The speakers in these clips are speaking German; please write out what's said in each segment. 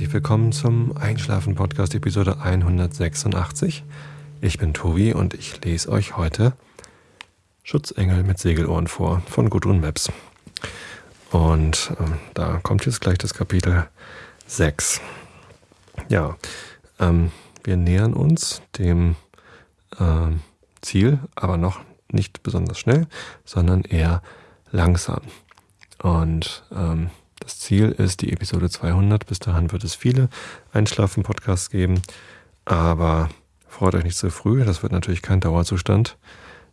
herzlich willkommen zum Einschlafen-Podcast Episode 186. Ich bin Tobi und ich lese euch heute Schutzengel mit Segelohren vor von Gudrun Maps. Und ähm, da kommt jetzt gleich das Kapitel 6. Ja, ähm, wir nähern uns dem äh, Ziel, aber noch nicht besonders schnell, sondern eher langsam. Und ähm, das Ziel ist die Episode 200. Bis dahin wird es viele Einschlafen-Podcasts geben. Aber freut euch nicht zu früh. Das wird natürlich kein Dauerzustand.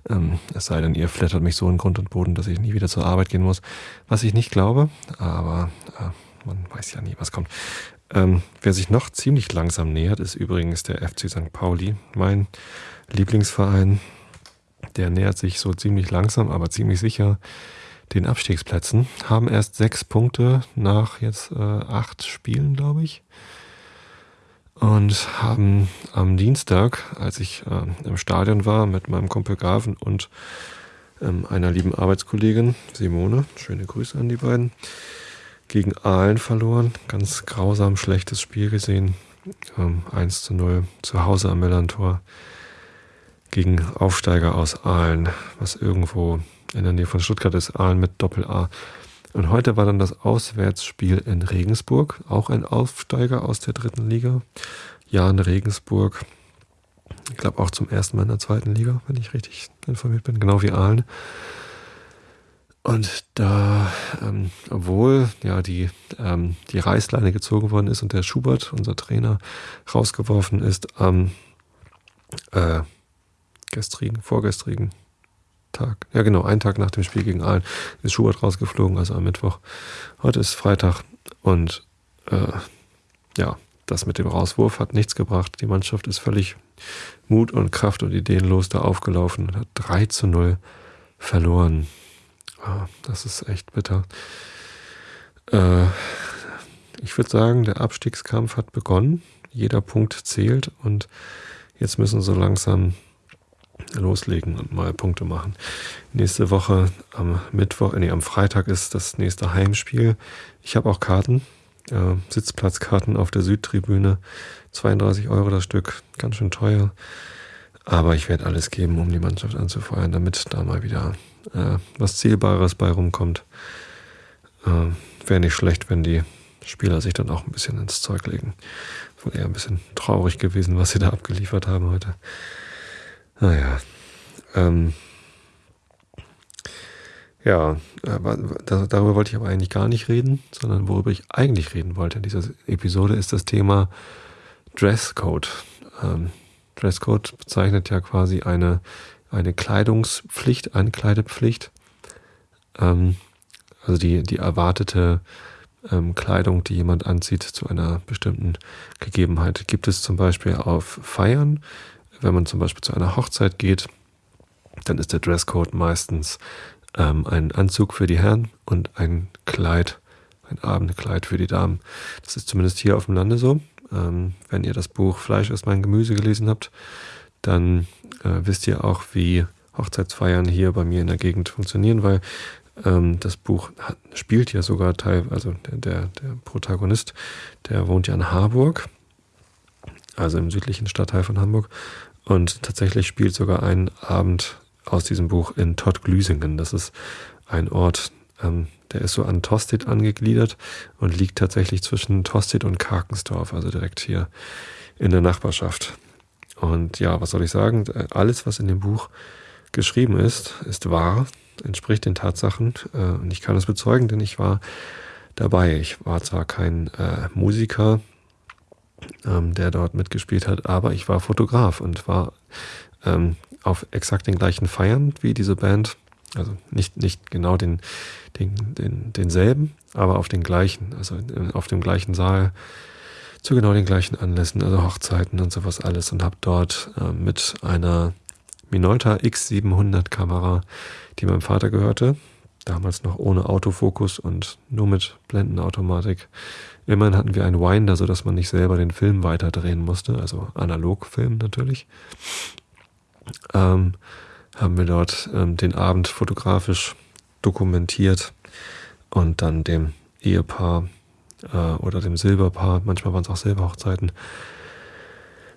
Ähm, es sei denn, ihr flattert mich so in Grund und Boden, dass ich nie wieder zur Arbeit gehen muss. Was ich nicht glaube. Aber äh, man weiß ja nie, was kommt. Ähm, wer sich noch ziemlich langsam nähert, ist übrigens der FC St. Pauli, mein Lieblingsverein. Der nähert sich so ziemlich langsam, aber ziemlich sicher den Abstiegsplätzen, haben erst sechs Punkte nach jetzt äh, acht Spielen, glaube ich. Und haben am Dienstag, als ich äh, im Stadion war mit meinem Kumpel Gaven und ähm, einer lieben Arbeitskollegin, Simone, schöne Grüße an die beiden, gegen Aalen verloren. Ganz grausam schlechtes Spiel gesehen. Ähm, 1 zu 0 zu Hause am Millantor gegen Aufsteiger aus Aalen, was irgendwo in der Nähe von Stuttgart ist, Aalen mit Doppel-A. Und heute war dann das Auswärtsspiel in Regensburg, auch ein Aufsteiger aus der dritten Liga. Jan Regensburg, ich glaube auch zum ersten Mal in der zweiten Liga, wenn ich richtig informiert bin, genau wie Aalen. Und da, ähm, obwohl ja die, ähm, die Reißleine gezogen worden ist und der Schubert, unser Trainer, rausgeworfen ist am äh, gestrigen, vorgestrigen Tag. Ja, genau, einen Tag nach dem Spiel gegen Aalen ist Schubert rausgeflogen, also am Mittwoch. Heute ist Freitag und äh, ja, das mit dem Rauswurf hat nichts gebracht. Die Mannschaft ist völlig mut und Kraft und ideenlos da aufgelaufen und hat 3 zu 0 verloren. Ah, das ist echt bitter. Äh, ich würde sagen, der Abstiegskampf hat begonnen. Jeder Punkt zählt und jetzt müssen so langsam loslegen und mal Punkte machen. Nächste Woche am Mittwoch, nee, am Freitag ist das nächste Heimspiel. Ich habe auch Karten, äh, Sitzplatzkarten auf der Südtribüne. 32 Euro das Stück, ganz schön teuer. Aber ich werde alles geben, um die Mannschaft anzufeuern, damit da mal wieder äh, was Zielbares bei rumkommt. Äh, Wäre nicht schlecht, wenn die Spieler sich dann auch ein bisschen ins Zeug legen. Wohl eher ein bisschen traurig gewesen, was sie da abgeliefert haben heute. Naja. Ähm, ja, darüber wollte ich aber eigentlich gar nicht reden, sondern worüber ich eigentlich reden wollte in dieser Episode ist das Thema Dresscode. Ähm, Dresscode bezeichnet ja quasi eine, eine Kleidungspflicht, eine Kleidepflicht. Ähm, also die, die erwartete ähm, Kleidung, die jemand anzieht zu einer bestimmten Gegebenheit. Gibt es zum Beispiel auf Feiern, wenn man zum Beispiel zu einer Hochzeit geht, dann ist der Dresscode meistens ähm, ein Anzug für die Herren und ein Kleid, ein Abendkleid für die Damen. Das ist zumindest hier auf dem Lande so. Ähm, wenn ihr das Buch Fleisch ist mein Gemüse gelesen habt, dann äh, wisst ihr auch, wie Hochzeitsfeiern hier bei mir in der Gegend funktionieren, weil ähm, das Buch hat, spielt ja sogar Teil, also der, der, der Protagonist, der wohnt ja in Harburg, also im südlichen Stadtteil von Hamburg und tatsächlich spielt sogar ein Abend aus diesem Buch in Tottglüsingen. Das ist ein Ort, ähm, der ist so an Tosted angegliedert und liegt tatsächlich zwischen Tosted und Karkensdorf, also direkt hier in der Nachbarschaft. Und ja, was soll ich sagen? Alles, was in dem Buch geschrieben ist, ist wahr, entspricht den Tatsachen. Äh, und ich kann es bezeugen, denn ich war dabei. Ich war zwar kein äh, Musiker, ähm, der dort mitgespielt hat, aber ich war Fotograf und war ähm, auf exakt den gleichen Feiern wie diese Band. Also nicht, nicht genau den, den, den, denselben, aber auf den gleichen, also auf dem gleichen Saal, zu genau den gleichen Anlässen, also Hochzeiten und sowas alles und habe dort äh, mit einer Minolta X700 Kamera, die meinem Vater gehörte, damals noch ohne Autofokus und nur mit Blendenautomatik, Immerhin hatten wir einen Winder, sodass man nicht selber den Film weiterdrehen musste, also Analogfilm natürlich. Ähm, haben wir dort ähm, den Abend fotografisch dokumentiert und dann dem Ehepaar äh, oder dem Silberpaar, manchmal waren es auch Silberhochzeiten,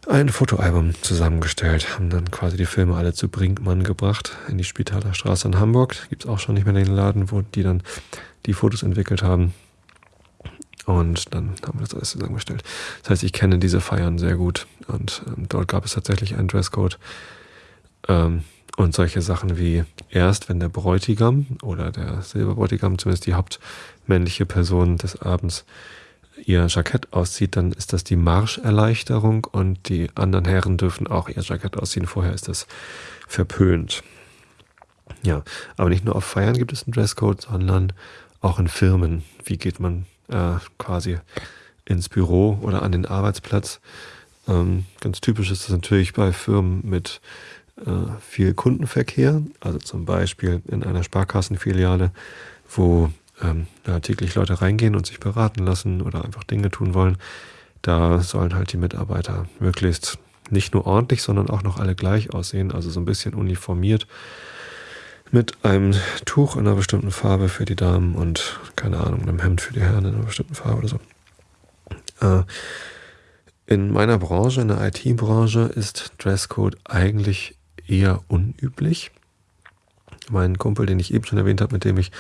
ein Fotoalbum zusammengestellt, haben dann quasi die Filme alle zu Brinkmann gebracht, in die Spitaler Straße in Hamburg. Gibt es auch schon nicht mehr den Laden, wo die dann die Fotos entwickelt haben. Und dann haben wir das alles zusammengestellt. Das heißt, ich kenne diese Feiern sehr gut. Und ähm, dort gab es tatsächlich einen Dresscode. Ähm, und solche Sachen wie erst, wenn der Bräutigam oder der Silberbräutigam, zumindest die hauptmännliche Person des Abends, ihr Jackett auszieht, dann ist das die Marscherleichterung und die anderen Herren dürfen auch ihr Jackett ausziehen. Vorher ist das verpönt. Ja, aber nicht nur auf Feiern gibt es einen Dresscode, sondern auch in Firmen. Wie geht man äh, quasi ins Büro oder an den Arbeitsplatz? Ähm, ganz typisch ist das natürlich bei Firmen mit äh, viel Kundenverkehr, also zum Beispiel in einer Sparkassenfiliale, wo ähm, da täglich Leute reingehen und sich beraten lassen oder einfach Dinge tun wollen, da sollen halt die Mitarbeiter möglichst nicht nur ordentlich, sondern auch noch alle gleich aussehen, also so ein bisschen uniformiert mit einem Tuch in einer bestimmten Farbe für die Damen und keine Ahnung, einem Hemd für die Herren in einer bestimmten Farbe oder so. Äh, in meiner Branche, in der IT-Branche, ist Dresscode eigentlich eher unüblich mein Kumpel, den ich eben schon erwähnt habe, mit dem ich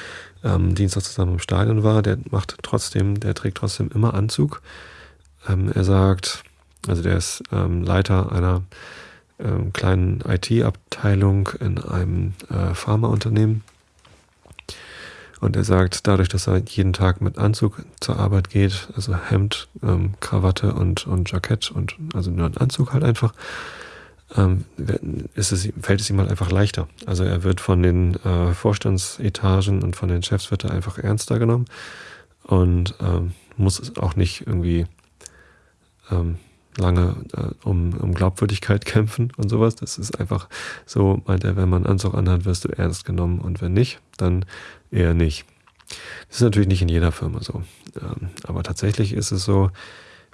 ähm, Dienstag zusammen im Stadion war, der macht trotzdem, der trägt trotzdem immer Anzug. Ähm, er sagt, also der ist ähm, Leiter einer ähm, kleinen IT-Abteilung in einem äh, Pharmaunternehmen. Und er sagt, dadurch, dass er jeden Tag mit Anzug zur Arbeit geht, also Hemd, ähm, Krawatte und, und Jackett und also nur ein Anzug halt einfach, ähm, ist es, fällt es ihm halt einfach leichter. Also er wird von den äh, Vorstandsetagen und von den Chefs wird er einfach ernster genommen und ähm, muss auch nicht irgendwie ähm, lange äh, um, um Glaubwürdigkeit kämpfen und sowas. Das ist einfach so, meint er, wenn man Anzug anhat, wirst du ernst genommen und wenn nicht, dann eher nicht. Das ist natürlich nicht in jeder Firma so. Ähm, aber tatsächlich ist es so,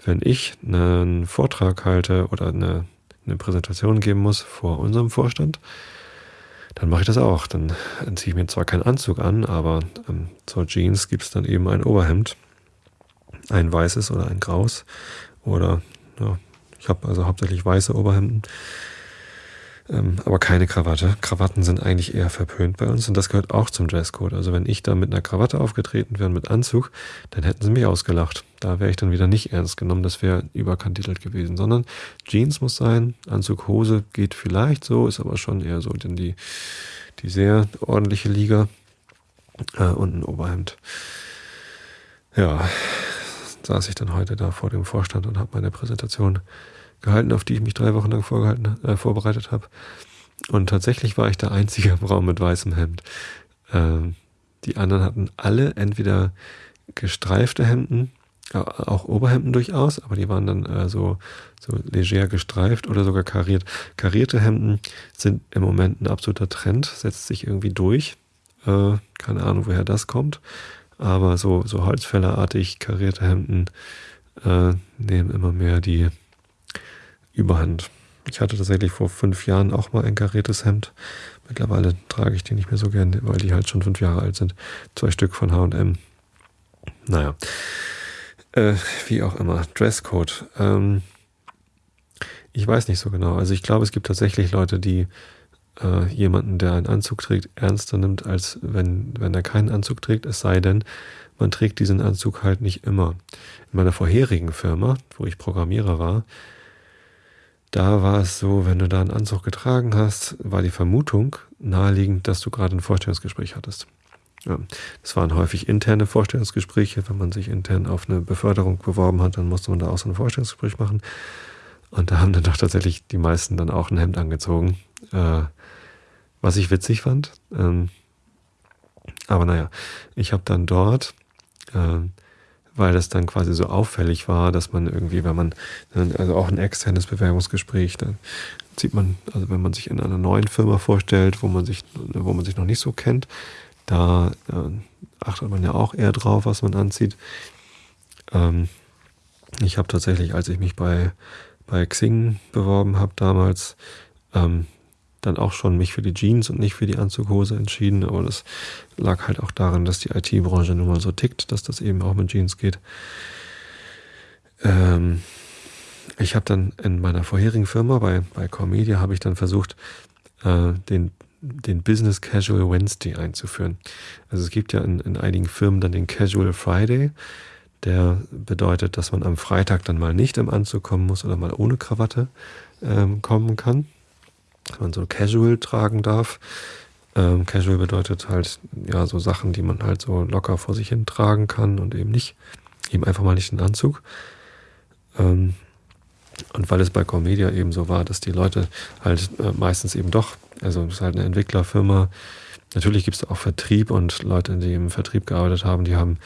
wenn ich einen Vortrag halte oder eine eine Präsentation geben muss vor unserem Vorstand, dann mache ich das auch. Dann ziehe ich mir zwar keinen Anzug an, aber ähm, zur Jeans gibt es dann eben ein Oberhemd, ein weißes oder ein graues. Oder ja, ich habe also hauptsächlich weiße Oberhemden ähm, aber keine Krawatte. Krawatten sind eigentlich eher verpönt bei uns und das gehört auch zum Dresscode. Also wenn ich da mit einer Krawatte aufgetreten wäre, mit Anzug, dann hätten sie mich ausgelacht. Da wäre ich dann wieder nicht ernst genommen, das wäre überkantitelt gewesen, sondern Jeans muss sein, Anzug, Hose geht vielleicht so, ist aber schon eher so denn die, die sehr ordentliche Liga äh, und ein Oberhemd. Ja, saß ich dann heute da vor dem Vorstand und habe meine Präsentation gehalten, auf die ich mich drei Wochen lang vorgehalten, äh, vorbereitet habe. Und tatsächlich war ich der einzige im mit weißem Hemd. Ähm, die anderen hatten alle entweder gestreifte Hemden, auch Oberhemden durchaus, aber die waren dann äh, so, so leger gestreift oder sogar kariert. Karierte Hemden sind im Moment ein absoluter Trend, setzt sich irgendwie durch. Äh, keine Ahnung, woher das kommt. Aber so, so Holzfällerartig karierte Hemden äh, nehmen immer mehr die, Überhand. Ich hatte tatsächlich vor fünf Jahren auch mal ein kariertes Hemd. Mittlerweile trage ich die nicht mehr so gerne, weil die halt schon fünf Jahre alt sind. Zwei Stück von HM. Naja. Äh, wie auch immer. Dresscode. Ähm, ich weiß nicht so genau. Also ich glaube, es gibt tatsächlich Leute, die äh, jemanden, der einen Anzug trägt, ernster nimmt, als wenn, wenn er keinen Anzug trägt. Es sei denn, man trägt diesen Anzug halt nicht immer. In meiner vorherigen Firma, wo ich Programmierer war, da war es so, wenn du da einen Anzug getragen hast, war die Vermutung naheliegend, dass du gerade ein Vorstellungsgespräch hattest. Ja, das waren häufig interne Vorstellungsgespräche. Wenn man sich intern auf eine Beförderung beworben hat, dann musste man da auch so ein Vorstellungsgespräch machen. Und da haben dann doch tatsächlich die meisten dann auch ein Hemd angezogen, äh, was ich witzig fand. Ähm, aber naja, ich habe dann dort äh, weil das dann quasi so auffällig war, dass man irgendwie, wenn man, also auch ein externes Bewerbungsgespräch, dann sieht man, also wenn man sich in einer neuen Firma vorstellt, wo man sich, wo man sich noch nicht so kennt, da äh, achtet man ja auch eher drauf, was man anzieht. Ähm, ich habe tatsächlich, als ich mich bei, bei Xing beworben habe damals, ähm, dann auch schon mich für die Jeans und nicht für die Anzughose entschieden, aber das lag halt auch daran, dass die IT-Branche nun mal so tickt, dass das eben auch mit Jeans geht. Ähm, ich habe dann in meiner vorherigen Firma bei, bei Media habe ich dann versucht, äh, den, den Business Casual Wednesday einzuführen. Also es gibt ja in, in einigen Firmen dann den Casual Friday. Der bedeutet, dass man am Freitag dann mal nicht im Anzug kommen muss oder mal ohne Krawatte ähm, kommen kann. Dass man so casual tragen darf. Ähm, casual bedeutet halt, ja, so Sachen, die man halt so locker vor sich hin tragen kann und eben nicht, eben einfach mal nicht den Anzug. Ähm, und weil es bei Comedia eben so war, dass die Leute halt äh, meistens eben doch, also es ist halt eine Entwicklerfirma, natürlich gibt es auch Vertrieb und Leute, die im Vertrieb gearbeitet haben, die haben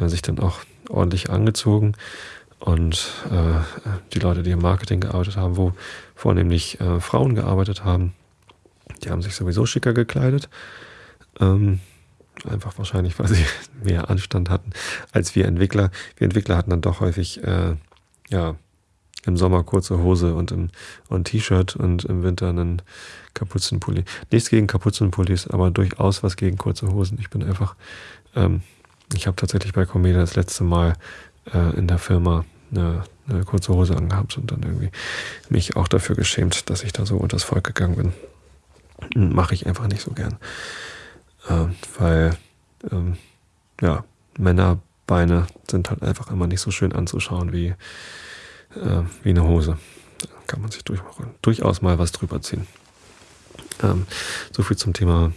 äh, sich dann auch ordentlich angezogen. Und äh, die Leute, die im Marketing gearbeitet haben, wo vornehmlich äh, Frauen gearbeitet haben, die haben sich sowieso schicker gekleidet. Ähm, einfach wahrscheinlich, weil sie mehr Anstand hatten als wir Entwickler. Wir Entwickler hatten dann doch häufig äh, ja, im Sommer kurze Hose und im und T-Shirt und im Winter einen Kapuzenpulli. Nichts gegen Kapuzenpullis, aber durchaus was gegen kurze Hosen. Ich bin einfach, ähm, ich habe tatsächlich bei Comeda das letzte Mal äh, in der Firma eine, eine, kurze Hose angehabt und dann irgendwie mich auch dafür geschämt, dass ich da so unters Volk gegangen bin. Mache ich einfach nicht so gern. Äh, weil, ähm, ja, Männerbeine sind halt einfach immer nicht so schön anzuschauen wie äh, wie eine Hose. Da kann man sich durch, durchaus mal was drüber ziehen. Ähm, so viel zum Thema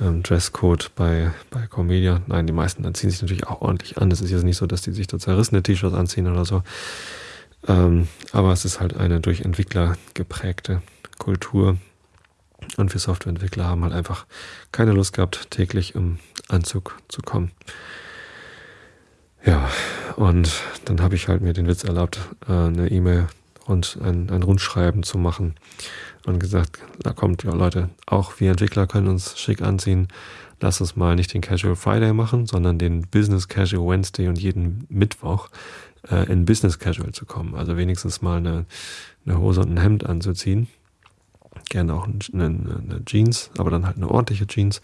ähm, Dresscode bei, bei Comedia. Nein, die meisten dann ziehen sich natürlich auch ordentlich an. Es ist jetzt nicht so, dass die sich da zerrissene T-Shirts anziehen oder so. Ähm, aber es ist halt eine durch Entwickler geprägte Kultur. Und wir Softwareentwickler haben halt einfach keine Lust gehabt, täglich im Anzug zu kommen. Ja, und dann habe ich halt mir den Witz erlaubt, äh, eine E-Mail und ein, ein Rundschreiben zu machen und gesagt, da kommt ja Leute, auch wir Entwickler können uns schick anziehen. Lass uns mal nicht den Casual Friday machen, sondern den Business Casual Wednesday und jeden Mittwoch äh, in Business Casual zu kommen. Also wenigstens mal eine, eine Hose und ein Hemd anzuziehen. Gerne auch eine, eine Jeans, aber dann halt eine ordentliche Jeans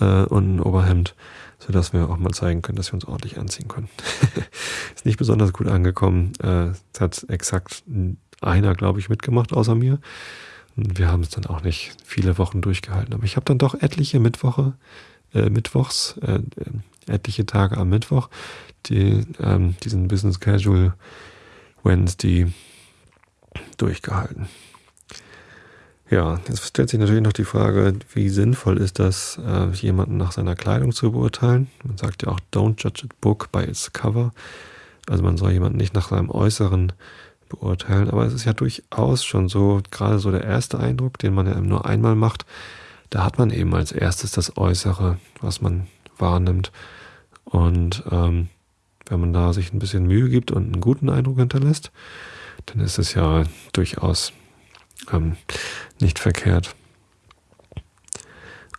äh, und ein Oberhemd sodass wir auch mal zeigen können, dass wir uns ordentlich anziehen können. ist nicht besonders gut angekommen. Äh, hat exakt einer, glaube ich, mitgemacht, außer mir. Wir haben es dann auch nicht viele Wochen durchgehalten. Aber ich habe dann doch etliche Mittwoche, äh, Mittwochs, äh, etliche Tage am Mittwoch, die, ähm, diesen Business Casual Wednesday durchgehalten. Ja, jetzt stellt sich natürlich noch die Frage, wie sinnvoll ist das, äh, jemanden nach seiner Kleidung zu beurteilen? Man sagt ja auch, don't judge a book by its cover. Also man soll jemanden nicht nach seinem Äußeren beurteilen. Aber es ist ja durchaus schon so, gerade so der erste Eindruck, den man ja nur einmal macht, da hat man eben als erstes das Äußere, was man wahrnimmt. Und ähm, wenn man da sich ein bisschen Mühe gibt und einen guten Eindruck hinterlässt, dann ist es ja durchaus ähm, nicht verkehrt.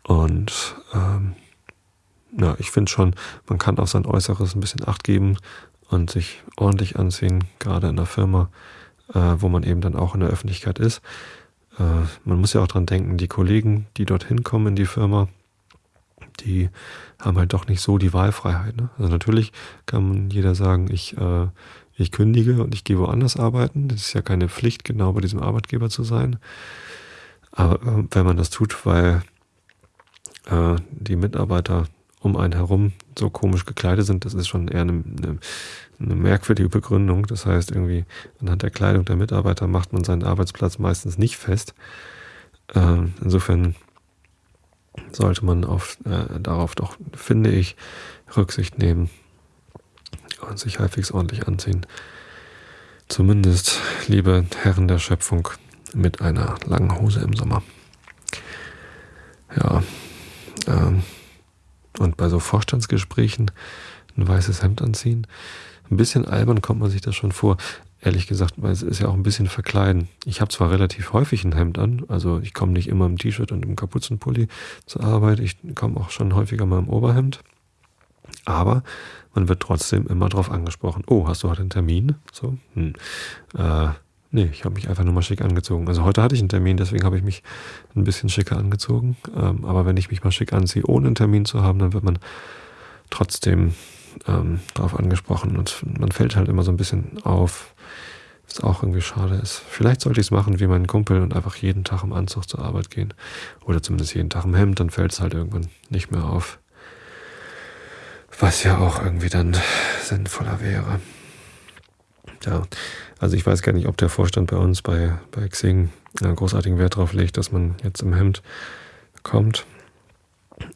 Und ähm, ja, ich finde schon, man kann auf sein Äußeres ein bisschen Acht geben und sich ordentlich anziehen, gerade in der Firma, äh, wo man eben dann auch in der Öffentlichkeit ist. Äh, man muss ja auch dran denken, die Kollegen, die dorthin kommen in die Firma, die haben halt doch nicht so die Wahlfreiheit. Ne? Also natürlich kann jeder sagen, ich äh, ich kündige und ich gehe woanders arbeiten. Das ist ja keine Pflicht, genau bei diesem Arbeitgeber zu sein. Aber äh, wenn man das tut, weil äh, die Mitarbeiter um einen herum so komisch gekleidet sind, das ist schon eher eine, eine, eine, merkwürdige Begründung. Das heißt, irgendwie anhand der Kleidung der Mitarbeiter macht man seinen Arbeitsplatz meistens nicht fest. Äh, insofern sollte man auf, äh, darauf doch, finde ich, Rücksicht nehmen und sich halbwegs ordentlich anziehen. Zumindest, liebe Herren der Schöpfung, mit einer langen Hose im Sommer. Ja, ähm, und bei so Vorstandsgesprächen ein weißes Hemd anziehen. Ein bisschen albern kommt man sich das schon vor. Ehrlich gesagt, weil es ist ja auch ein bisschen verkleiden. Ich habe zwar relativ häufig ein Hemd an, also ich komme nicht immer im T-Shirt und im Kapuzenpulli zur Arbeit, ich komme auch schon häufiger mal im Oberhemd. Aber man wird trotzdem immer darauf angesprochen. Oh, hast du heute einen Termin? So, hm. äh, Nee, ich habe mich einfach nur mal schick angezogen. Also heute hatte ich einen Termin, deswegen habe ich mich ein bisschen schicker angezogen. Ähm, aber wenn ich mich mal schick anziehe, ohne einen Termin zu haben, dann wird man trotzdem ähm, darauf angesprochen. Und man fällt halt immer so ein bisschen auf, was auch irgendwie schade ist. Vielleicht sollte ich es machen wie mein Kumpel und einfach jeden Tag im Anzug zur Arbeit gehen. Oder zumindest jeden Tag im Hemd, dann fällt es halt irgendwann nicht mehr auf. Was ja auch irgendwie dann sinnvoller wäre. Ja, also ich weiß gar nicht, ob der Vorstand bei uns bei, bei Xing einen großartigen Wert darauf legt, dass man jetzt im Hemd kommt.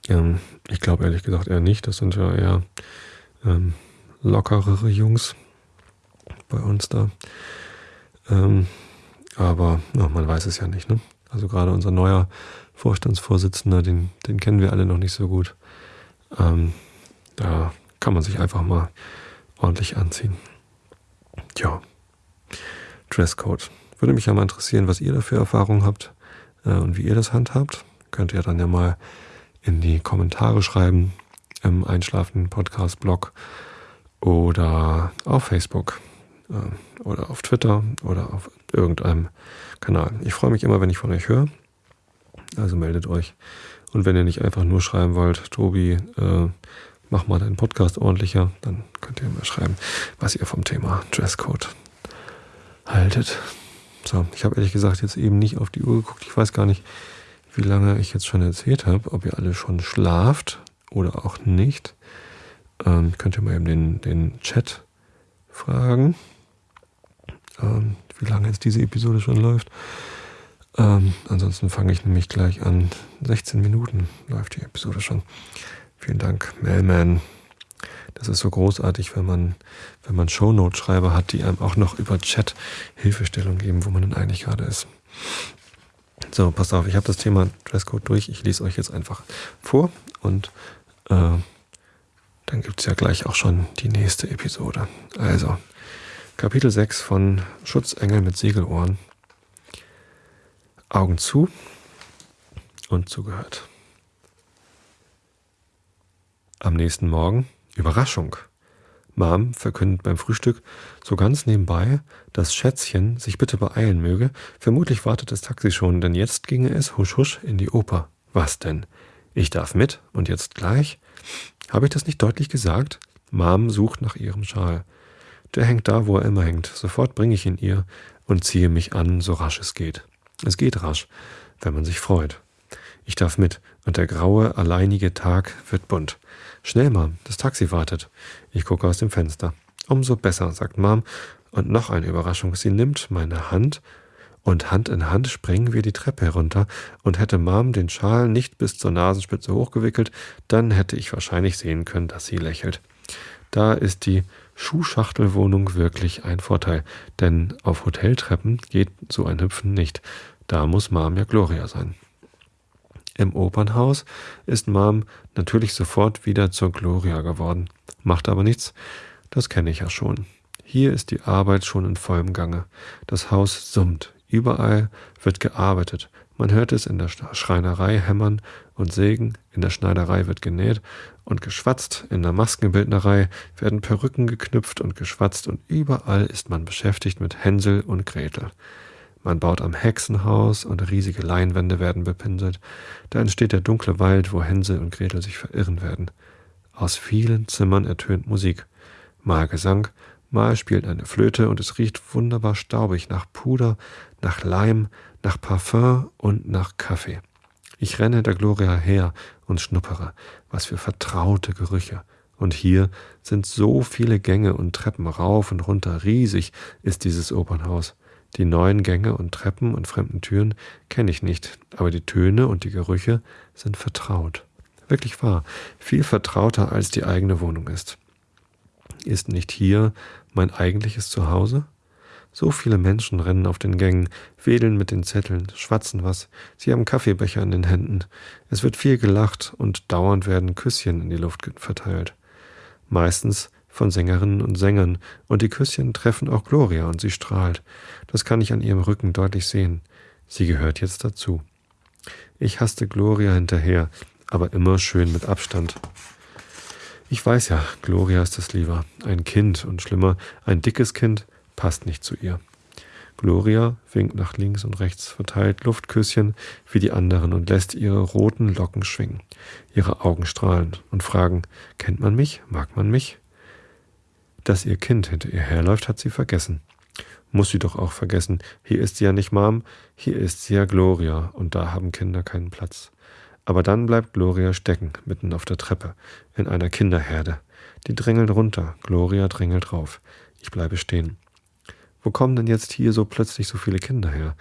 Ähm, ich glaube ehrlich gesagt eher nicht. Das sind ja eher ähm, lockerere Jungs bei uns da. Ähm, aber ja, man weiß es ja nicht. Ne? Also gerade unser neuer Vorstandsvorsitzender, den, den kennen wir alle noch nicht so gut. Ähm, da kann man sich einfach mal ordentlich anziehen. Ja, Dresscode. Würde mich ja mal interessieren, was ihr da für Erfahrungen habt äh, und wie ihr das handhabt. Könnt ihr dann ja mal in die Kommentare schreiben im Einschlafen Podcast Blog oder auf Facebook äh, oder auf Twitter oder auf irgendeinem Kanal. Ich freue mich immer, wenn ich von euch höre. Also meldet euch. Und wenn ihr nicht einfach nur schreiben wollt, Tobi, äh, mach mal deinen Podcast ordentlicher, dann könnt ihr mal schreiben, was ihr vom Thema Dresscode haltet. So, ich habe ehrlich gesagt jetzt eben nicht auf die Uhr geguckt. Ich weiß gar nicht, wie lange ich jetzt schon erzählt habe, ob ihr alle schon schlaft oder auch nicht. Ähm, könnt ihr mal eben den, den Chat fragen, ähm, wie lange jetzt diese Episode schon läuft. Ähm, ansonsten fange ich nämlich gleich an. 16 Minuten läuft die Episode schon. Vielen Dank, Mailman. Das ist so großartig, wenn man, wenn man Shownote-Schreiber hat, die einem auch noch über Chat Hilfestellung geben, wo man denn eigentlich gerade ist. So, passt auf, ich habe das Thema Dresscode durch. Ich lese euch jetzt einfach vor und äh, dann gibt es ja gleich auch schon die nächste Episode. Also, Kapitel 6 von Schutzengel mit Segelohren. Augen zu und zugehört. Am nächsten Morgen Überraschung. Mom verkündet beim Frühstück so ganz nebenbei, dass Schätzchen sich bitte beeilen möge. Vermutlich wartet das Taxi schon, denn jetzt ginge es husch husch in die Oper. Was denn? Ich darf mit und jetzt gleich? Habe ich das nicht deutlich gesagt? Mom sucht nach ihrem Schal. Der hängt da, wo er immer hängt. Sofort bringe ich ihn ihr und ziehe mich an, so rasch es geht. Es geht rasch, wenn man sich freut. Ich darf mit, und der graue, alleinige Tag wird bunt. Schnell, Mom, das Taxi wartet. Ich gucke aus dem Fenster. Umso besser, sagt Mom. Und noch eine Überraschung. Sie nimmt meine Hand und Hand in Hand springen wir die Treppe herunter, und hätte Mom den Schal nicht bis zur Nasenspitze hochgewickelt, dann hätte ich wahrscheinlich sehen können, dass sie lächelt. Da ist die Schuhschachtelwohnung wirklich ein Vorteil, denn auf Hoteltreppen geht so ein Hüpfen nicht. Da muss Mom ja Gloria sein. Im Opernhaus ist Mom natürlich sofort wieder zur Gloria geworden. Macht aber nichts, das kenne ich ja schon. Hier ist die Arbeit schon in vollem Gange. Das Haus summt. Überall wird gearbeitet. Man hört es in der Schreinerei hämmern und sägen, in der Schneiderei wird genäht und geschwatzt, in der Maskenbildnerei werden Perücken geknüpft und geschwatzt und überall ist man beschäftigt mit Hänsel und Gretel. Man baut am Hexenhaus und riesige Leinwände werden bepinselt. Da entsteht der dunkle Wald, wo Hänsel und Gretel sich verirren werden. Aus vielen Zimmern ertönt Musik. Mal Gesang, mal spielt eine Flöte und es riecht wunderbar staubig nach Puder, nach Leim, nach Parfum und nach Kaffee. Ich renne der Gloria her und schnuppere. Was für vertraute Gerüche. Und hier sind so viele Gänge und Treppen rauf und runter. Riesig ist dieses Opernhaus. Die neuen Gänge und Treppen und fremden Türen kenne ich nicht, aber die Töne und die Gerüche sind vertraut. Wirklich wahr, viel vertrauter als die eigene Wohnung ist. Ist nicht hier mein eigentliches Zuhause? So viele Menschen rennen auf den Gängen, wedeln mit den Zetteln, schwatzen was, sie haben Kaffeebecher in den Händen. Es wird viel gelacht und dauernd werden Küsschen in die Luft verteilt. Meistens von Sängerinnen und Sängern, und die Küsschen treffen auch Gloria und sie strahlt. Das kann ich an ihrem Rücken deutlich sehen. Sie gehört jetzt dazu. Ich hasste Gloria hinterher, aber immer schön mit Abstand. Ich weiß ja, Gloria ist es lieber. Ein Kind und schlimmer, ein dickes Kind passt nicht zu ihr. Gloria winkt nach links und rechts, verteilt Luftküsschen wie die anderen und lässt ihre roten Locken schwingen. Ihre Augen strahlen und fragen, kennt man mich? Mag man mich? Dass ihr Kind hinter ihr herläuft, hat sie vergessen. Muss sie doch auch vergessen. Hier ist sie ja nicht Mom, hier ist sie ja Gloria und da haben Kinder keinen Platz. Aber dann bleibt Gloria stecken, mitten auf der Treppe, in einer Kinderherde. Die drängeln runter, Gloria drängelt rauf. Ich bleibe stehen. Wo kommen denn jetzt hier so plötzlich so viele Kinder her?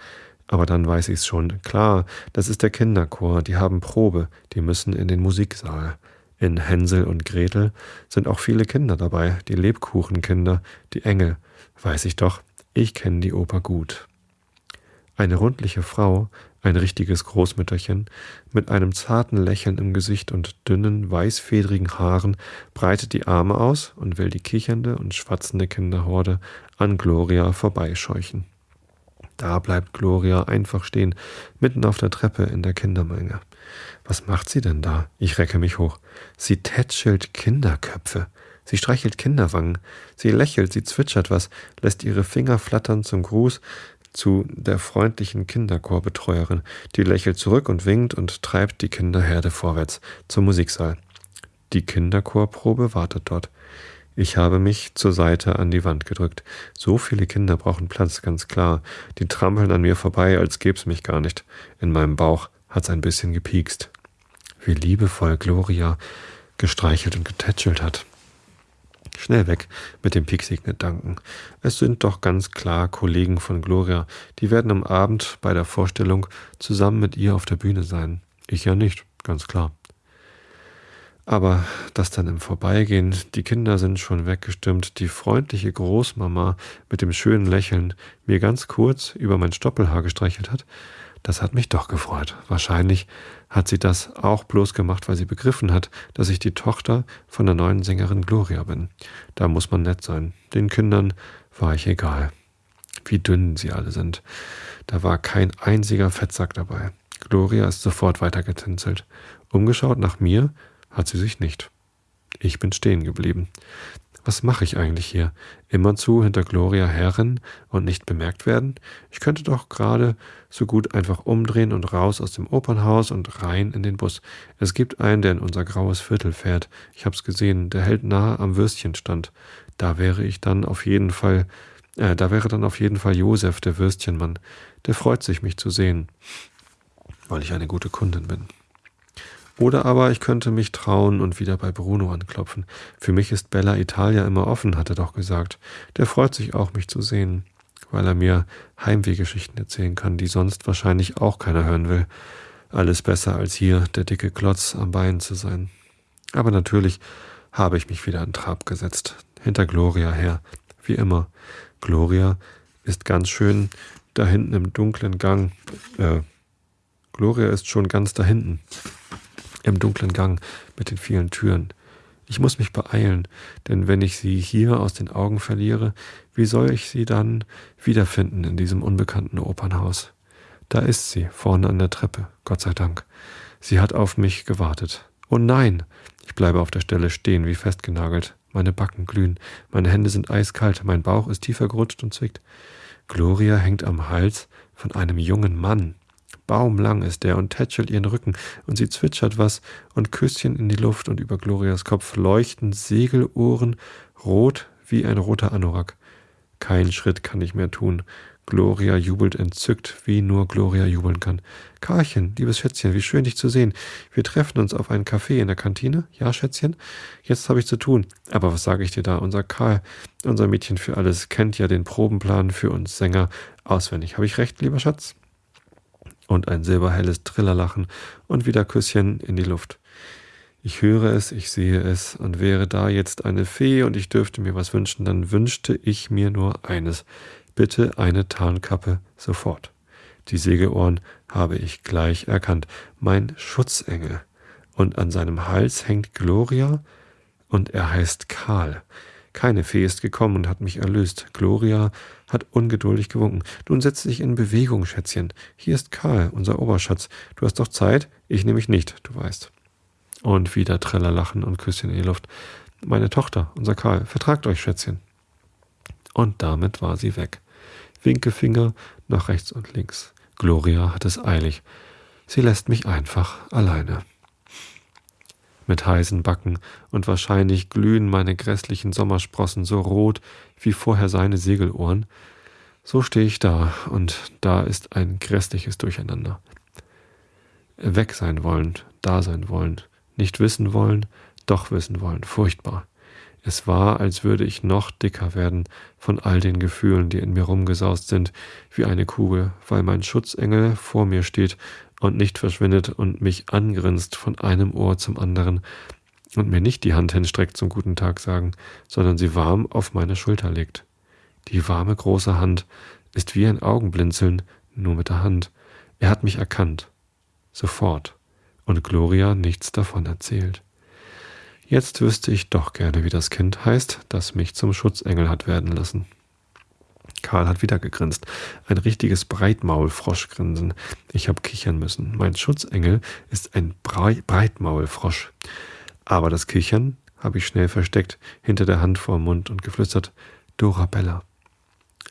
Aber dann weiß ich's schon. Klar, das ist der Kinderchor, die haben Probe, die müssen in den Musiksaal. In Hänsel und Gretel sind auch viele Kinder dabei, die Lebkuchenkinder, die Engel. Weiß ich doch, ich kenne die Oper gut. Eine rundliche Frau, ein richtiges Großmütterchen, mit einem zarten Lächeln im Gesicht und dünnen, weißfedrigen Haaren, breitet die Arme aus und will die kichernde und schwatzende Kinderhorde an Gloria vorbeischeuchen. Da bleibt Gloria einfach stehen, mitten auf der Treppe in der Kindermenge. Was macht sie denn da? Ich recke mich hoch. Sie tätschelt Kinderköpfe. Sie streichelt Kinderwangen. Sie lächelt, sie zwitschert was, lässt ihre Finger flattern zum Gruß zu der freundlichen Kinderchorbetreuerin. Die lächelt zurück und winkt und treibt die Kinderherde vorwärts zum Musiksaal. Die Kinderchorprobe wartet dort. Ich habe mich zur Seite an die Wand gedrückt. So viele Kinder brauchen Platz, ganz klar. Die trampeln an mir vorbei, als gäb's mich gar nicht. In meinem Bauch hat's ein bisschen gepiekst. Wie liebevoll Gloria gestreichelt und getätschelt hat. Schnell weg mit dem Pieksegnet-Danken. Es sind doch ganz klar Kollegen von Gloria. Die werden am Abend bei der Vorstellung zusammen mit ihr auf der Bühne sein. Ich ja nicht, ganz klar. Aber das dann im Vorbeigehen, die Kinder sind schon weggestimmt, die freundliche Großmama mit dem schönen Lächeln mir ganz kurz über mein Stoppelhaar gestreichelt hat, das hat mich doch gefreut. Wahrscheinlich hat sie das auch bloß gemacht, weil sie begriffen hat, dass ich die Tochter von der neuen Sängerin Gloria bin. Da muss man nett sein. Den Kindern war ich egal. Wie dünn sie alle sind. Da war kein einziger Fettsack dabei. Gloria ist sofort weitergetänzelt. Umgeschaut nach mir hat sie sich nicht. Ich bin stehen geblieben. Was mache ich eigentlich hier? Immerzu hinter Gloria herrennen und nicht bemerkt werden? Ich könnte doch gerade so gut einfach umdrehen und raus aus dem Opernhaus und rein in den Bus. Es gibt einen, der in unser graues Viertel fährt. Ich hab's gesehen, der hält nahe am Würstchenstand. Da wäre ich dann auf jeden Fall, äh, da wäre dann auf jeden Fall Josef, der Würstchenmann. Der freut sich, mich zu sehen, weil ich eine gute Kundin bin. Oder aber ich könnte mich trauen und wieder bei Bruno anklopfen. Für mich ist Bella Italia immer offen, hat er doch gesagt. Der freut sich auch, mich zu sehen, weil er mir Heimwehgeschichten erzählen kann, die sonst wahrscheinlich auch keiner hören will. Alles besser als hier der dicke Klotz am Bein zu sein. Aber natürlich habe ich mich wieder an Trab gesetzt, hinter Gloria her, wie immer. Gloria ist ganz schön da hinten im dunklen Gang. Äh, Gloria ist schon ganz da hinten im dunklen Gang mit den vielen Türen. Ich muss mich beeilen, denn wenn ich sie hier aus den Augen verliere, wie soll ich sie dann wiederfinden in diesem unbekannten Opernhaus? Da ist sie, vorne an der Treppe, Gott sei Dank. Sie hat auf mich gewartet. Oh nein! Ich bleibe auf der Stelle stehen, wie festgenagelt. Meine Backen glühen, meine Hände sind eiskalt, mein Bauch ist tiefer gerutscht und zwickt. Gloria hängt am Hals von einem jungen Mann. Baumlang ist er und tätschelt ihren Rücken, und sie zwitschert was, und Küsschen in die Luft, und über Glorias Kopf leuchten Segelohren, rot wie ein roter Anorak. Kein Schritt kann ich mehr tun. Gloria jubelt entzückt, wie nur Gloria jubeln kann. Karlchen, liebes Schätzchen, wie schön dich zu sehen. Wir treffen uns auf einen Kaffee in der Kantine. Ja, Schätzchen? Jetzt habe ich zu tun. Aber was sage ich dir da? Unser Karl, unser Mädchen für alles, kennt ja den Probenplan für uns Sänger auswendig. Habe ich recht, lieber Schatz? Und ein silberhelles Trillerlachen und wieder Küsschen in die Luft. Ich höre es, ich sehe es, und wäre da jetzt eine Fee und ich dürfte mir was wünschen, dann wünschte ich mir nur eines. Bitte eine Tarnkappe sofort. Die Segelohren habe ich gleich erkannt. Mein Schutzengel. Und an seinem Hals hängt Gloria und er heißt Karl. Keine Fee ist gekommen und hat mich erlöst. Gloria hat ungeduldig gewunken. Nun setz dich in Bewegung, Schätzchen. Hier ist Karl, unser Oberschatz. Du hast doch Zeit? Ich nehme mich nicht, du weißt. Und wieder Treller lachen und Küsschen in die Luft. Meine Tochter, unser Karl, vertragt euch, Schätzchen. Und damit war sie weg. Winkefinger nach rechts und links. Gloria hat es eilig. Sie lässt mich einfach alleine. Mit heißen Backen und wahrscheinlich glühen meine grässlichen Sommersprossen so rot wie vorher seine Segelohren. So stehe ich da und da ist ein grässliches Durcheinander. Weg sein wollen, da sein wollen, nicht wissen wollen, doch wissen wollen, furchtbar. Es war, als würde ich noch dicker werden von all den Gefühlen, die in mir rumgesaust sind, wie eine Kugel, weil mein Schutzengel vor mir steht und nicht verschwindet und mich angrinst von einem Ohr zum anderen und mir nicht die Hand hinstreckt zum guten Tag sagen, sondern sie warm auf meine Schulter legt. Die warme große Hand ist wie ein Augenblinzeln, nur mit der Hand. Er hat mich erkannt. Sofort. Und Gloria nichts davon erzählt. Jetzt wüsste ich doch gerne, wie das Kind heißt, das mich zum Schutzengel hat werden lassen. Karl hat wieder gegrinst. Ein richtiges Breitmaulfroschgrinsen. Ich hab kichern müssen. Mein Schutzengel ist ein Brei Breitmaulfrosch. Aber das Kichern habe ich schnell versteckt, hinter der Hand vor Mund und geflüstert, Dorabella.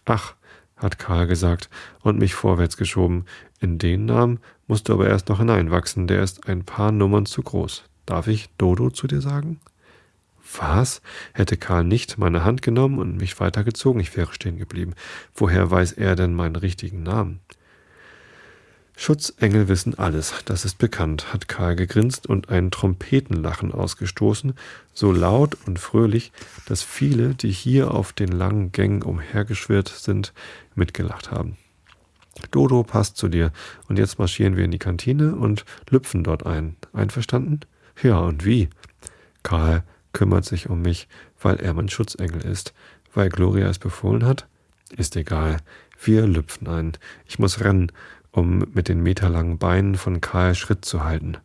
Ach, hat Karl gesagt und mich vorwärts geschoben. In den Namen musst du aber erst noch hineinwachsen, der ist ein paar Nummern zu groß. Darf ich Dodo zu dir sagen? Was? Hätte Karl nicht meine Hand genommen und mich weitergezogen, ich wäre stehen geblieben. Woher weiß er denn meinen richtigen Namen? Schutzengel wissen alles, das ist bekannt, hat Karl gegrinst und ein Trompetenlachen ausgestoßen, so laut und fröhlich, dass viele, die hier auf den langen Gängen umhergeschwirrt sind, mitgelacht haben. Dodo passt zu dir, und jetzt marschieren wir in die Kantine und lüpfen dort ein. Einverstanden? Ja, und wie? Karl kümmert sich um mich, weil er mein Schutzengel ist. Weil Gloria es befohlen hat? Ist egal. Wir lüpfen ein. Ich muss rennen, um mit den meterlangen Beinen von Karl Schritt zu halten.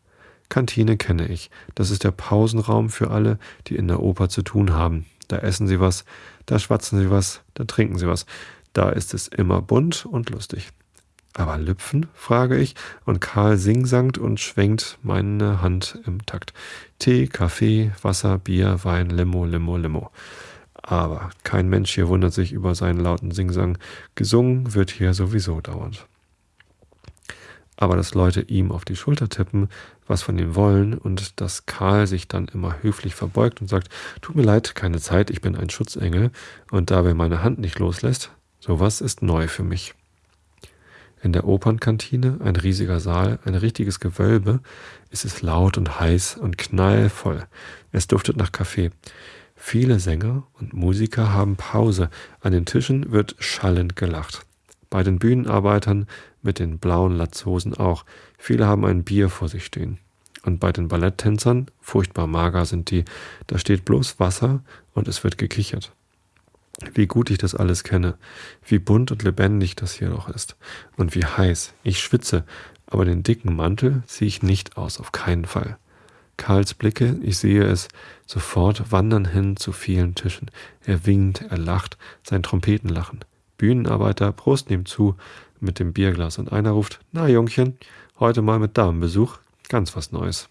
Kantine kenne ich. Das ist der Pausenraum für alle, die in der Oper zu tun haben. Da essen sie was, da schwatzen sie was, da trinken sie was. Da ist es immer bunt und lustig. Aber Lüpfen? frage ich, und Karl singsangt und schwenkt meine Hand im Takt. Tee, Kaffee, Wasser, Bier, Wein, Limo, Limo, Limo. Aber kein Mensch hier wundert sich über seinen lauten Singsang. Gesungen wird hier sowieso dauernd. Aber dass Leute ihm auf die Schulter tippen, was von ihm wollen, und dass Karl sich dann immer höflich verbeugt und sagt, tut mir leid, keine Zeit, ich bin ein Schutzengel, und dabei meine Hand nicht loslässt, sowas ist neu für mich. In der Opernkantine, ein riesiger Saal, ein richtiges Gewölbe, ist es laut und heiß und knallvoll. Es duftet nach Kaffee. Viele Sänger und Musiker haben Pause. An den Tischen wird schallend gelacht. Bei den Bühnenarbeitern mit den blauen Latzhosen auch. Viele haben ein Bier vor sich stehen. Und bei den Balletttänzern, furchtbar mager sind die, da steht bloß Wasser und es wird gekichert. Wie gut ich das alles kenne, wie bunt und lebendig das hier doch ist und wie heiß. Ich schwitze, aber den dicken Mantel ziehe ich nicht aus, auf keinen Fall. Karls Blicke, ich sehe es, sofort wandern hin zu vielen Tischen. Er winkt, er lacht, sein Trompetenlachen. Bühnenarbeiter prosten ihm zu mit dem Bierglas und einer ruft, na Jungchen, heute mal mit Damenbesuch, ganz was Neues.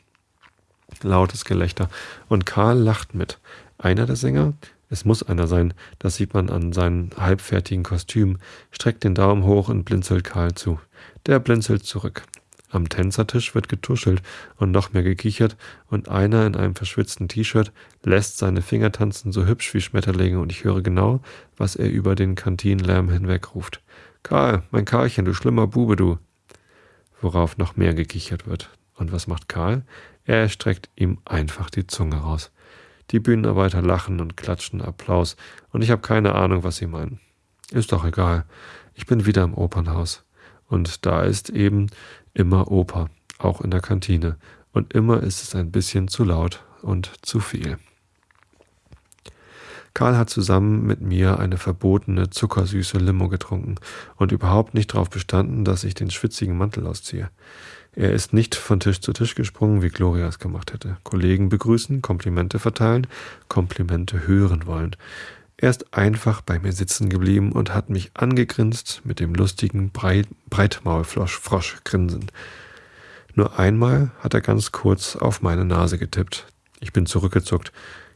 Lautes Gelächter und Karl lacht mit. Einer der Sänger, es muss einer sein, das sieht man an seinem halbfertigen Kostüm, streckt den Daumen hoch und blinzelt Karl zu. Der blinzelt zurück. Am Tänzertisch wird getuschelt und noch mehr gekichert, und einer in einem verschwitzten T-Shirt lässt seine Finger tanzen so hübsch wie Schmetterlinge, und ich höre genau, was er über den Kantinenlärm hinweg ruft. Karl, mein Karlchen, du schlimmer Bube, du. Worauf noch mehr gekichert wird. Und was macht Karl? Er streckt ihm einfach die Zunge raus. Die Bühnenarbeiter lachen und klatschen Applaus, und ich habe keine Ahnung, was sie meinen. Ist doch egal. Ich bin wieder im Opernhaus. Und da ist eben immer Oper, auch in der Kantine. Und immer ist es ein bisschen zu laut und zu viel. Karl hat zusammen mit mir eine verbotene, zuckersüße Limo getrunken und überhaupt nicht darauf bestanden, dass ich den schwitzigen Mantel ausziehe. Er ist nicht von Tisch zu Tisch gesprungen, wie Gloria es gemacht hätte. Kollegen begrüßen, Komplimente verteilen, Komplimente hören wollen. Er ist einfach bei mir sitzen geblieben und hat mich angegrinst mit dem lustigen Breit Breitmaulfrosch-Grinsen. Nur einmal hat er ganz kurz auf meine Nase getippt. Ich bin zurückgezuckt.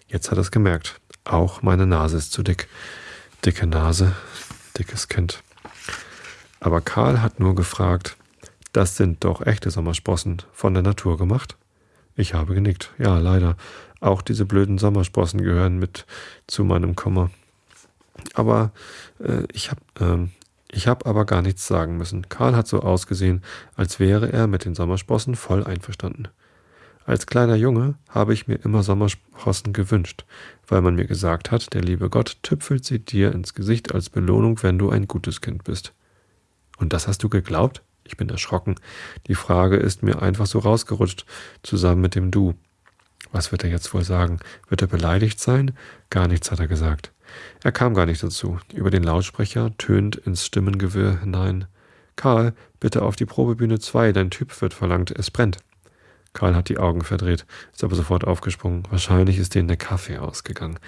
Jetzt hat er es gemerkt. Auch meine Nase ist zu dick. Dicke Nase, dickes Kind. Aber Karl hat nur gefragt, das sind doch echte Sommersprossen von der Natur gemacht? Ich habe genickt. Ja, leider. Auch diese blöden Sommersprossen gehören mit zu meinem Kummer. Aber äh, ich habe äh, ich aber gar nichts sagen müssen. Karl hat so ausgesehen, als wäre er mit den Sommersprossen voll einverstanden. Als kleiner Junge habe ich mir immer Sommersprossen gewünscht, weil man mir gesagt hat, der liebe Gott tüpfelt sie dir ins Gesicht als Belohnung, wenn du ein gutes Kind bist. Und das hast du geglaubt? Ich bin erschrocken. Die Frage ist mir einfach so rausgerutscht, zusammen mit dem Du. Was wird er jetzt wohl sagen? Wird er beleidigt sein? Gar nichts hat er gesagt. Er kam gar nicht dazu. Über den Lautsprecher tönt ins Stimmengewirr hinein. Karl, bitte auf die Probebühne 2, dein Typ wird verlangt, es brennt. Karl hat die Augen verdreht, ist aber sofort aufgesprungen. Wahrscheinlich ist denen der Kaffee ausgegangen.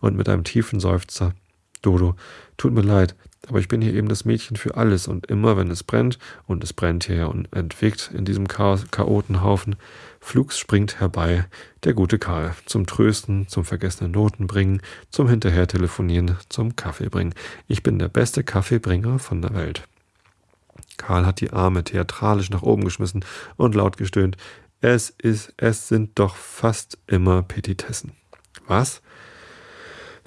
Und mit einem tiefen Seufzer. Dodo, tut mir leid, aber ich bin hier eben das Mädchen für alles und immer, wenn es brennt, und es brennt hier ja unentwegt in diesem Chaotenhaufen, flugs springt herbei der gute Karl zum Trösten, zum vergessenen Noten bringen, zum hinterher telefonieren, zum Kaffee bringen. Ich bin der beste Kaffeebringer von der Welt. Karl hat die Arme theatralisch nach oben geschmissen und laut gestöhnt. Es ist, es sind doch fast immer Petitessen. Was?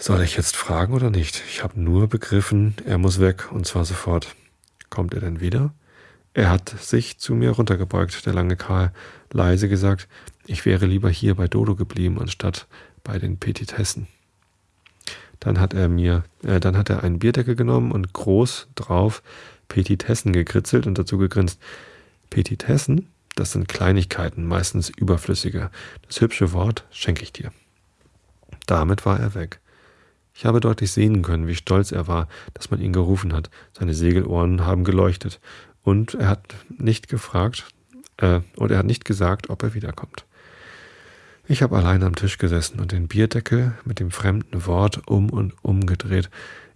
Soll ich jetzt fragen oder nicht? Ich habe nur begriffen, er muss weg und zwar sofort. Kommt er denn wieder? Er hat sich zu mir runtergebeugt, der lange Karl, leise gesagt, ich wäre lieber hier bei Dodo geblieben, anstatt bei den Petitessen. Dann hat er mir, äh, dann hat er einen Bierdeckel genommen und groß drauf Petitessen gekritzelt und dazu gegrinst. Petitessen, das sind Kleinigkeiten, meistens überflüssige. Das hübsche Wort schenke ich dir. Damit war er weg. Ich habe deutlich sehen können, wie stolz er war, dass man ihn gerufen hat. Seine Segelohren haben geleuchtet. Und er hat nicht gefragt, äh, und er hat nicht gesagt, ob er wiederkommt. Ich habe allein am Tisch gesessen und den Bierdeckel mit dem fremden Wort um und um gedreht.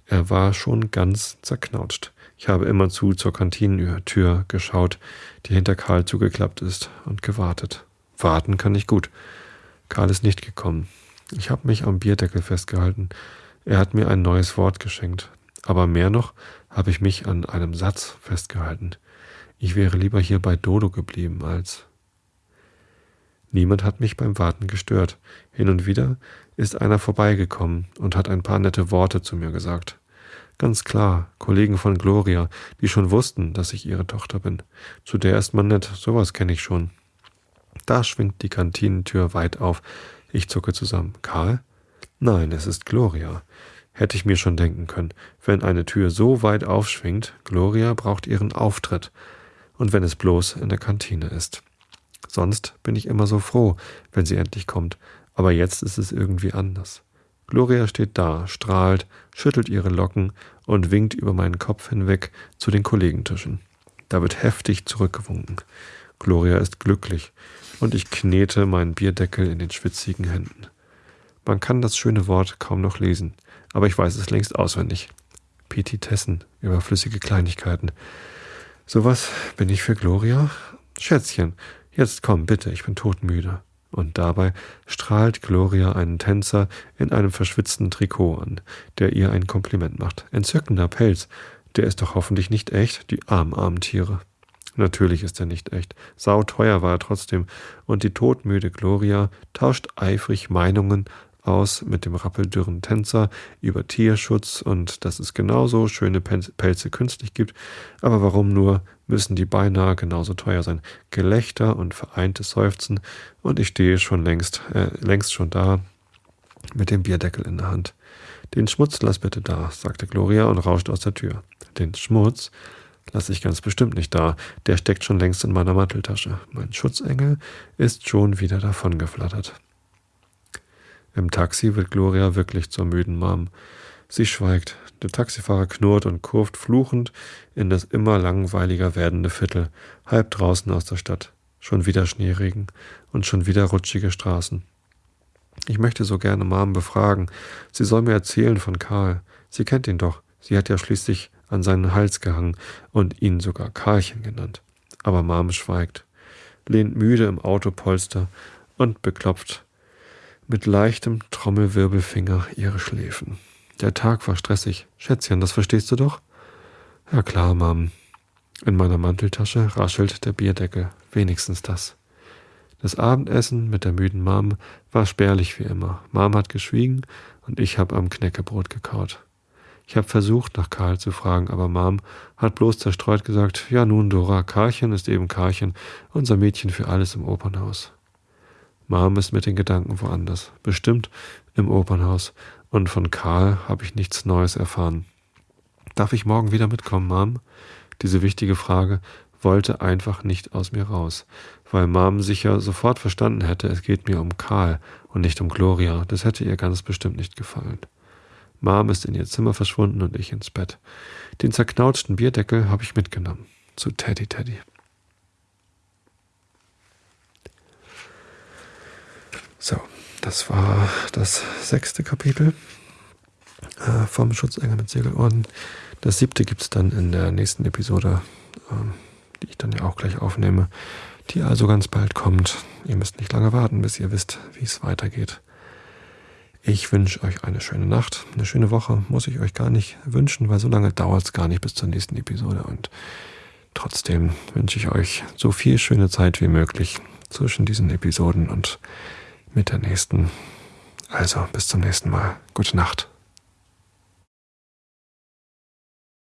Er war schon ganz zerknautscht. Ich habe immerzu zur Kantinentür geschaut, die hinter Karl zugeklappt ist, und gewartet. Warten kann ich gut. Karl ist nicht gekommen. Ich habe mich am Bierdeckel festgehalten. Er hat mir ein neues Wort geschenkt, aber mehr noch habe ich mich an einem Satz festgehalten. Ich wäre lieber hier bei Dodo geblieben als. Niemand hat mich beim Warten gestört. Hin und wieder ist einer vorbeigekommen und hat ein paar nette Worte zu mir gesagt. Ganz klar, Kollegen von Gloria, die schon wussten, dass ich ihre Tochter bin. Zu der ist man nett, sowas kenne ich schon. Da schwingt die Kantinentür weit auf. Ich zucke zusammen. Karl? Nein, es ist Gloria. Hätte ich mir schon denken können. Wenn eine Tür so weit aufschwingt, Gloria braucht ihren Auftritt. Und wenn es bloß in der Kantine ist. Sonst bin ich immer so froh, wenn sie endlich kommt. Aber jetzt ist es irgendwie anders. Gloria steht da, strahlt, schüttelt ihre Locken und winkt über meinen Kopf hinweg zu den Kollegentischen. Da wird heftig zurückgewunken. Gloria ist glücklich und ich knete meinen Bierdeckel in den schwitzigen Händen. Man kann das schöne Wort kaum noch lesen, aber ich weiß es längst auswendig. Petitessen, überflüssige Kleinigkeiten. Sowas bin ich für Gloria? Schätzchen, jetzt komm bitte, ich bin todmüde. Und dabei strahlt Gloria einen Tänzer in einem verschwitzten Trikot an, der ihr ein Kompliment macht. Entzückender Pelz, der ist doch hoffentlich nicht echt, die armen, armen Tiere. Natürlich ist er nicht echt. Sauteuer war er trotzdem. Und die todmüde Gloria tauscht eifrig Meinungen aus mit dem rappeldürren Tänzer über Tierschutz und dass es genauso schöne Pelze künstlich gibt, aber warum nur müssen die beinahe genauso teuer sein? Gelächter und vereintes Seufzen und ich stehe schon längst, äh, längst schon da mit dem Bierdeckel in der Hand. Den Schmutz lass bitte da, sagte Gloria und rauscht aus der Tür. Den Schmutz lasse ich ganz bestimmt nicht da, der steckt schon längst in meiner Manteltasche. Mein Schutzengel ist schon wieder davongeflattert. Im Taxi wird Gloria wirklich zur müden Mom. Sie schweigt. Der Taxifahrer knurrt und kurft fluchend in das immer langweiliger werdende Viertel, halb draußen aus der Stadt. Schon wieder Schneeregen und schon wieder rutschige Straßen. Ich möchte so gerne Mom befragen. Sie soll mir erzählen von Karl. Sie kennt ihn doch. Sie hat ja schließlich an seinen Hals gehangen und ihn sogar Karlchen genannt. Aber Mom schweigt, lehnt müde im Autopolster und beklopft mit leichtem Trommelwirbelfinger ihre Schläfen. Der Tag war stressig. Schätzchen, das verstehst du doch? Ja klar, Mom. In meiner Manteltasche raschelt der Bierdeckel, wenigstens das. Das Abendessen mit der müden Mom war spärlich wie immer. Mom hat geschwiegen und ich habe am Knäckebrot gekaut. Ich habe versucht, nach Karl zu fragen, aber Mom hat bloß zerstreut gesagt, ja nun, Dora, Karlchen ist eben Karlchen, unser Mädchen für alles im Opernhaus. Mom ist mit den Gedanken woanders, bestimmt im Opernhaus, und von Karl habe ich nichts Neues erfahren. Darf ich morgen wieder mitkommen, Mom? Diese wichtige Frage wollte einfach nicht aus mir raus, weil Mom sicher sofort verstanden hätte, es geht mir um Karl und nicht um Gloria. Das hätte ihr ganz bestimmt nicht gefallen. Mom ist in ihr Zimmer verschwunden und ich ins Bett. Den zerknautschten Bierdeckel habe ich mitgenommen. Zu Teddy Teddy. So, das war das sechste Kapitel äh, vom Schutzengel mit Segelorden. Das siebte gibt es dann in der nächsten Episode, äh, die ich dann ja auch gleich aufnehme, die also ganz bald kommt. Ihr müsst nicht lange warten, bis ihr wisst, wie es weitergeht. Ich wünsche euch eine schöne Nacht, eine schöne Woche. Muss ich euch gar nicht wünschen, weil so lange dauert es gar nicht bis zur nächsten Episode. Und trotzdem wünsche ich euch so viel schöne Zeit wie möglich zwischen diesen Episoden und mit der nächsten. Also bis zum nächsten Mal. Gute Nacht.